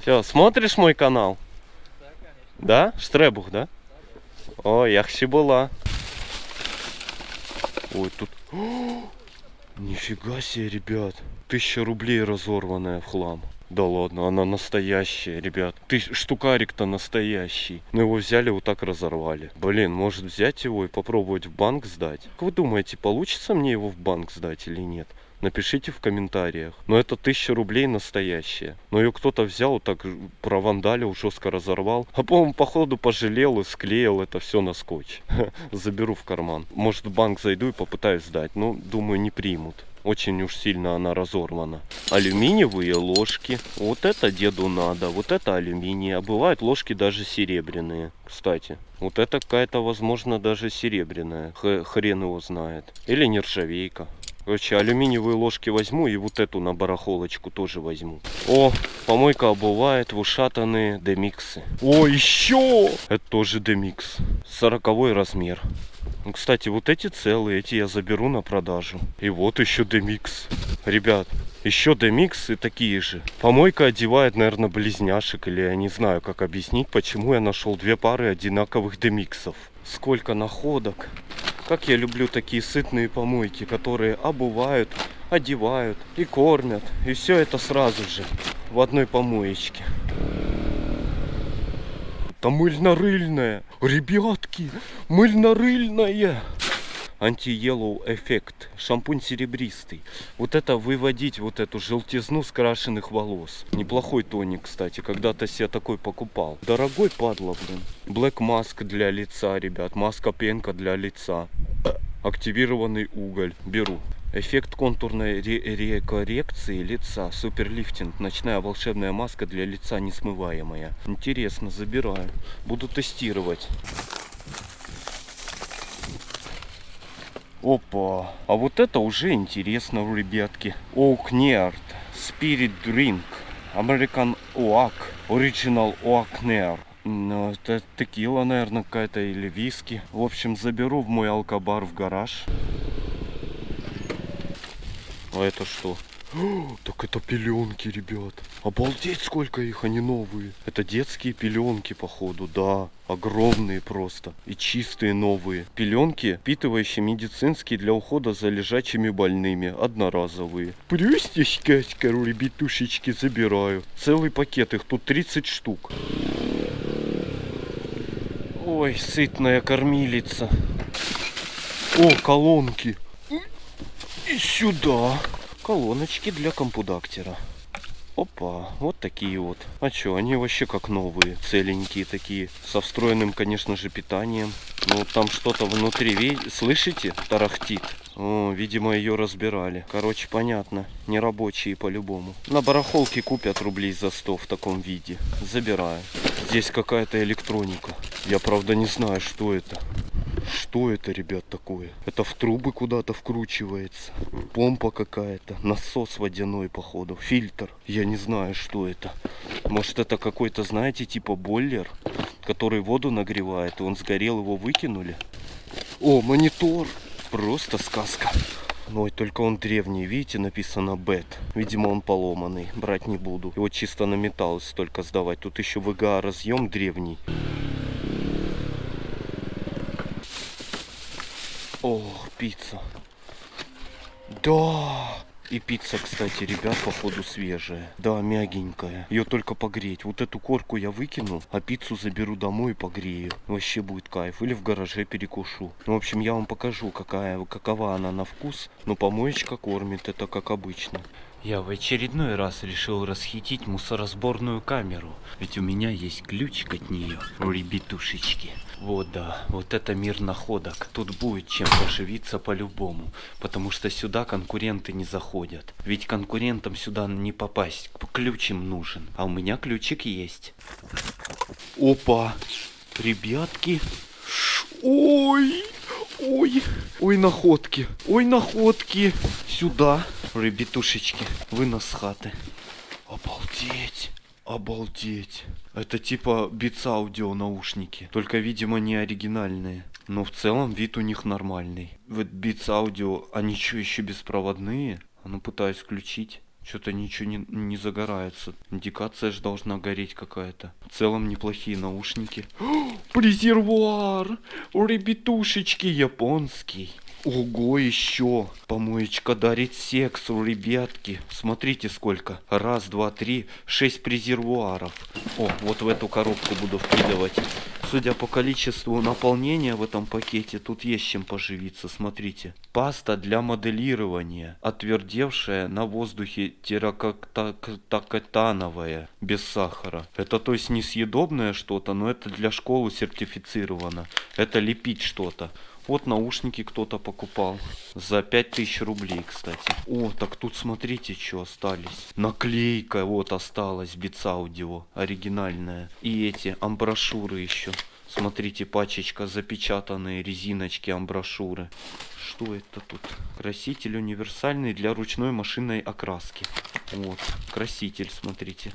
Все, смотришь мой канал? Да, конечно. Да? Штребух, да? О, яхси была. Ой, тут... О, нифига себе, ребят. Тысяча рублей разорванная в хлам. Да ладно, она настоящая, ребят. Ты штукарик-то настоящий. Но его взяли, вот так разорвали. Блин, может взять его и попробовать в банк сдать? Как вы думаете, получится мне его в банк сдать или нет? Напишите в комментариях. Но это тысяча рублей настоящая. Но ее кто-то взял, так провандалил, жестко разорвал. А по-моему, походу пожалел и склеил это все на скотч. Заберу в карман. Может в банк зайду и попытаюсь сдать. Ну, думаю, не примут. Очень уж сильно она разорвана. Алюминиевые ложки. Вот это деду надо. Вот это алюминий. А бывают ложки даже серебряные. Кстати. Вот это какая-то, возможно, даже серебряная. Хрен его знает. Или нержавейка. Короче, алюминиевые ложки возьму и вот эту на барахолочку тоже возьму. О, помойка обувает в ушатанные демиксы. О, еще! Это тоже демикс. Сороковой размер. Ну, кстати, вот эти целые, эти я заберу на продажу. И вот еще демикс. Ребят, еще демиксы такие же. Помойка одевает, наверное, близняшек. Или я не знаю, как объяснить, почему я нашел две пары одинаковых демиксов. Сколько находок. Как я люблю такие сытные помойки, которые обувают, одевают и кормят. И все это сразу же в одной помоечке. Это мыльно-рыльная. Ребятки, мыльно-рыльная анти-yellow эффект. Шампунь серебристый. Вот это выводить вот эту желтизну скрашенных волос. Неплохой тоник, кстати. Когда-то себе такой покупал. Дорогой падла, блин. Black Mask для лица, ребят. Маска пенка для лица. Активированный уголь. Беру. Эффект контурной ре рекоррекции лица. Суперлифтинг. Ночная волшебная маска для лица несмываемая. Интересно, забираю. Буду тестировать. Опа. А вот это уже интересно, ребятки. Оукнерд. Spirit Drink. American Oak. Original Oak Near. Ну, это текила, наверное, какая-то или виски. В общем, заберу в мой алкобар в гараж. А это что? Так это пеленки, ребят. Обалдеть, сколько их, они новые. Это детские пеленки, походу, да. Огромные просто. И чистые новые. Пеленки, впитывающие медицинские для ухода за лежачими больными. Одноразовые. Просто сказка, ребятушечки, забираю. Целый пакет, их тут 30 штук. Ой, сытная кормилица. О, колонки. И сюда. Колоночки для компудактера. Опа, вот такие вот. А что, они вообще как новые, целенькие такие. Со встроенным, конечно же, питанием. Ну, там что-то внутри, слышите? Тарахтит. О, видимо, ее разбирали. Короче, понятно. Нерабочие по-любому. На барахолке купят рублей за 100 в таком виде. Забираю. Здесь какая-то электроника. Я, правда, не знаю, что это. Что это, ребят, такое? Это в трубы куда-то вкручивается. Помпа какая-то. Насос водяной, походу. Фильтр. Я не знаю, что это. Может, это какой-то, знаете, типа бойлер, который воду нагревает. И он сгорел, его выкинули. О, монитор. Просто сказка. Ой, только он древний, видите, написано бет. Видимо, он поломанный, брать не буду. Его чисто на металл столько сдавать. Тут еще VGA разъем древний. Ох, пицца. Да! И пицца, кстати, ребят, походу свежая. Да, мягенькая. Ее только погреть. Вот эту корку я выкину, а пиццу заберу домой и погрею. Вообще будет кайф. Или в гараже перекушу. Ну, в общем, я вам покажу, какая, какова она на вкус. Но помоечка кормит, это как обычно. Я в очередной раз решил расхитить мусоросборную камеру. Ведь у меня есть ключик от нее, ребятушечки. Вот да, вот это мир находок. Тут будет чем поживиться по-любому. Потому что сюда конкуренты не заходят. Ведь конкурентам сюда не попасть. Ключ им нужен. А у меня ключик есть. Опа! Ребятки. Ой! Ой! Ой, находки! Ой, находки! Сюда! Ребятушечки, вынос с хаты. Обалдеть! Обалдеть! Это типа Beats Audio наушники. Только, видимо, не оригинальные. Но в целом вид у них нормальный. Вот Beats Audio, они что, еще беспроводные? А ну пытаюсь включить. Что-то ничего не, не загорается. Индикация же должна гореть какая-то. В целом неплохие наушники. О, презервуар! Ребятушечки, японский. Ого, еще. Помоечка дарит секс, ребятки. Смотрите сколько. Раз, два, три, шесть презервуаров. О, вот в эту коробку буду вкидывать. Судя по количеству наполнения в этом пакете, тут есть чем поживиться. Смотрите. Паста для моделирования. Отвердевшая на воздухе терракотановая. Без сахара. Это то есть несъедобное что-то, но это для школы сертифицировано. Это лепить что-то. Вот наушники кто-то покупал. За 5000 рублей, кстати. О, так тут смотрите, что остались. Наклейка вот осталась. Audio. Оригинальная. И эти амброшюры еще. Смотрите, пачечка запечатанные резиночки амброшюры. Что это тут? Краситель универсальный для ручной машинной окраски. Вот, краситель, смотрите.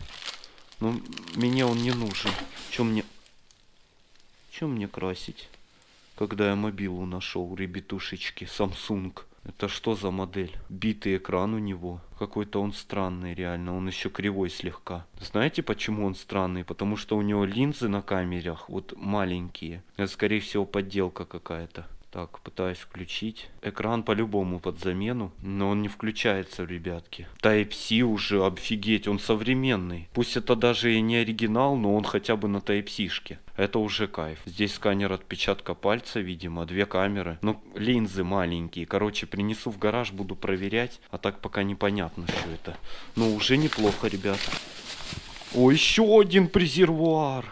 Но мне он не нужен. Чем мне... Чем мне красить? Когда я мобилу нашел, ребятушечки, Samsung. Это что за модель? Битый экран у него. Какой-то он странный реально. Он еще кривой слегка. Знаете, почему он странный? Потому что у него линзы на камерах вот маленькие. Это, скорее всего, подделка какая-то. Так, пытаюсь включить. Экран по-любому под замену, но он не включается, ребятки. Type-C уже, офигеть, он современный. Пусть это даже и не оригинал, но он хотя бы на Type-C-шке. Это уже кайф. Здесь сканер отпечатка пальца, видимо, две камеры. Ну, линзы маленькие. Короче, принесу в гараж, буду проверять. А так пока непонятно, что это. Но уже неплохо, ребят. О, еще один презервуар.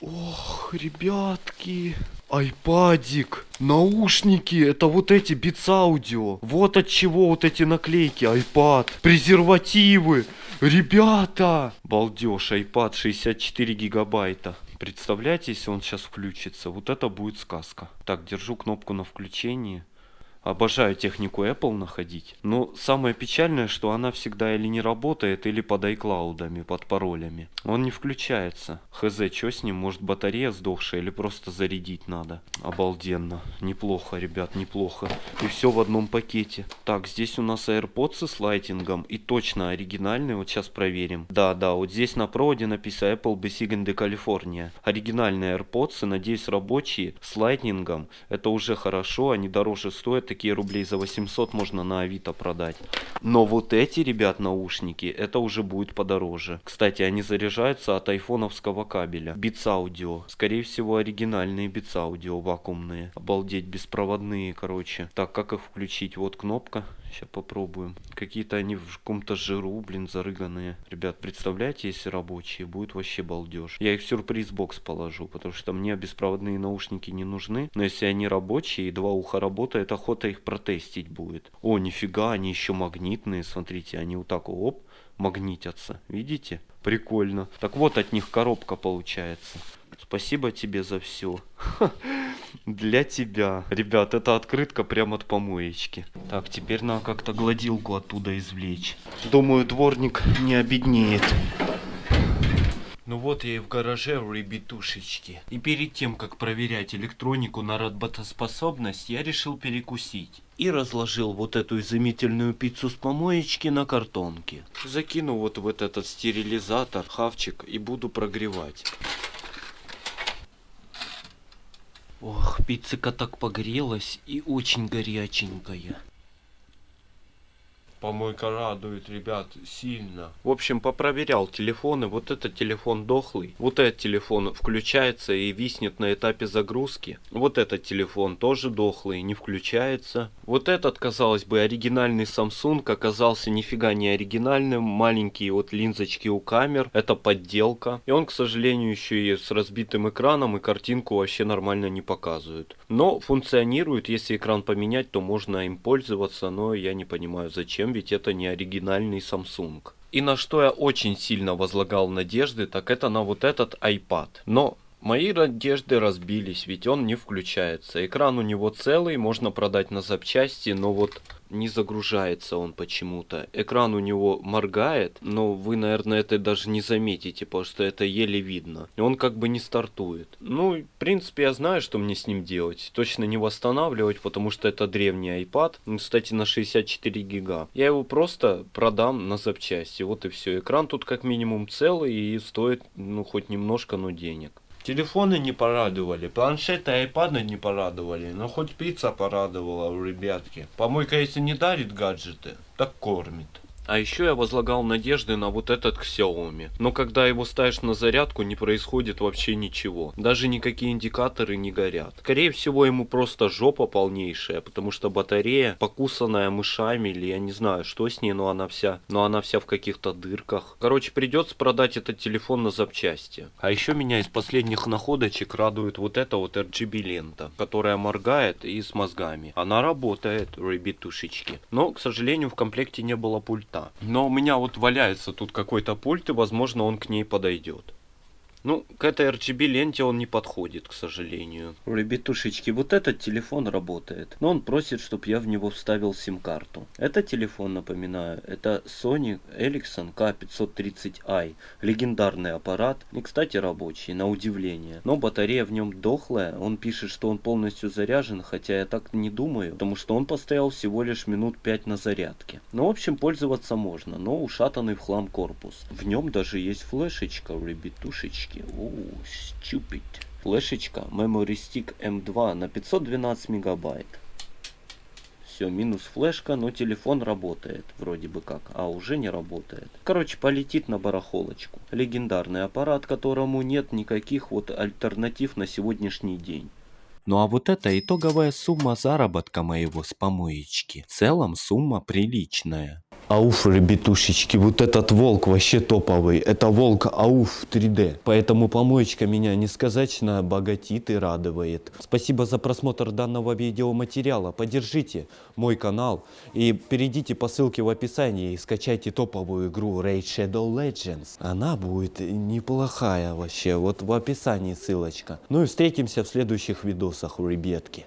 Ох, ребятки. Айпадик, наушники, это вот эти Beats Audio. Вот от чего вот эти наклейки, айпад, презервативы. Ребята! Балдеж, iPad 64 гигабайта. Представляете, если он сейчас включится, вот это будет сказка. Так, держу кнопку на включении. Обожаю технику Apple находить. Но самое печальное, что она всегда или не работает, или под iCloud, под паролями. Он не включается. Хз, что с ним? Может батарея сдохшая или просто зарядить надо? Обалденно. Неплохо, ребят, неплохо. И все в одном пакете. Так, здесь у нас AirPods с лайтингом. И точно оригинальные. Вот сейчас проверим. Да, да, вот здесь на проводе написано Apple Besiegen de California. Оригинальные AirPods, надеюсь, рабочие, с лайтнингом. Это уже хорошо, они дороже стоят такие рублей за 800 можно на Авито продать. Но вот эти, ребят, наушники, это уже будет подороже. Кстати, они заряжаются от айфоновского кабеля. Beats Audio. Скорее всего, оригинальные Beats Audio вакуумные. Обалдеть, беспроводные, короче. Так, как их включить? Вот кнопка. Сейчас попробуем. Какие-то они в каком-то жиру, блин, зарыганные. Ребят, представляете, если рабочие, будет вообще балдеж. Я их в сюрприз-бокс положу, потому что мне беспроводные наушники не нужны. Но если они рабочие и два уха работают, охота их протестить будет. О, нифига, они еще магнитные, смотрите, они вот так оп, магнитятся. Видите? Прикольно. Так вот от них коробка получается. Спасибо тебе за все. Для тебя. Ребят, это открытка прямо от помоечки. Так, теперь надо как-то гладилку оттуда извлечь. Думаю, дворник не обеднеет. Ну вот я и в гараже, ребятушечки. И перед тем, как проверять электронику на работоспособность, я решил перекусить. И разложил вот эту изумительную пиццу с помоечки на картонке. Закину вот в этот стерилизатор хавчик и буду прогревать. Ох, пиццика так погрелась и очень горяченькая. Помойка радует, ребят, сильно. В общем, попроверял телефоны. Вот этот телефон дохлый. Вот этот телефон включается и виснет на этапе загрузки. Вот этот телефон тоже дохлый, не включается. Вот этот, казалось бы, оригинальный Samsung оказался нифига не оригинальным. Маленькие вот линзочки у камер. Это подделка. И он, к сожалению, еще и с разбитым экраном и картинку вообще нормально не показывает. Но функционирует. Если экран поменять, то можно им пользоваться. Но я не понимаю, зачем ведь это не оригинальный Samsung. И на что я очень сильно возлагал надежды, так это на вот этот iPad. Но мои надежды разбились, ведь он не включается. Экран у него целый, можно продать на запчасти, но вот не загружается он почему-то. Экран у него моргает, но вы, наверное, это даже не заметите, потому что это еле видно. Он как бы не стартует. Ну, в принципе, я знаю, что мне с ним делать. Точно не восстанавливать, потому что это древний iPad. Ну, кстати, на 64 гига. Я его просто продам на запчасти. Вот и все. Экран тут как минимум целый и стоит, ну, хоть немножко, но денег. Телефоны не порадовали, планшеты и айпады не порадовали, но хоть пицца порадовала, ребятки. Помойка если не дарит гаджеты, так кормит. А еще я возлагал надежды на вот этот Xiaomi. Но когда его ставишь на зарядку, не происходит вообще ничего. Даже никакие индикаторы не горят. Скорее всего, ему просто жопа полнейшая, потому что батарея покусанная мышами, или я не знаю, что с ней, но она вся, но она вся в каких-то дырках. Короче, придется продать этот телефон на запчасти. А еще меня из последних находочек радует вот эта вот RGB лента, которая моргает и с мозгами. Она работает, ребятушечки. Но, к сожалению, в комплекте не было пульта. Но у меня вот валяется тут какой-то пульт, и возможно он к ней подойдет. Ну, к этой RGB ленте он не подходит, к сожалению. Ребятушечки, вот этот телефон работает. Но он просит, чтобы я в него вставил сим-карту. Это телефон, напоминаю, это Sony Ericsson K530i. Легендарный аппарат. И, кстати, рабочий, на удивление. Но батарея в нем дохлая. Он пишет, что он полностью заряжен, хотя я так не думаю. Потому что он постоял всего лишь минут 5 на зарядке. Ну, в общем, пользоваться можно, но ушатанный в хлам корпус. В нем даже есть флешечка, ребятушечки флешечки. Оу, stupid. Флешечка Memory Stick M2 на 512 мегабайт. Все, минус флешка, но телефон работает, вроде бы как, а уже не работает. Короче, полетит на барахолочку. Легендарный аппарат, которому нет никаких вот альтернатив на сегодняшний день. Ну а вот это итоговая сумма заработка моего с помоечки. В целом сумма приличная. Ауф, ребятушечки, вот этот волк вообще топовый. Это волк Ауф 3D. Поэтому помоечка меня несказательно богатит и радует. Спасибо за просмотр данного видеоматериала. Поддержите мой канал и перейдите по ссылке в описании и скачайте топовую игру Raid Shadow Legends. Она будет неплохая вообще. Вот в описании ссылочка. Ну и встретимся в следующих видосах, ребятки.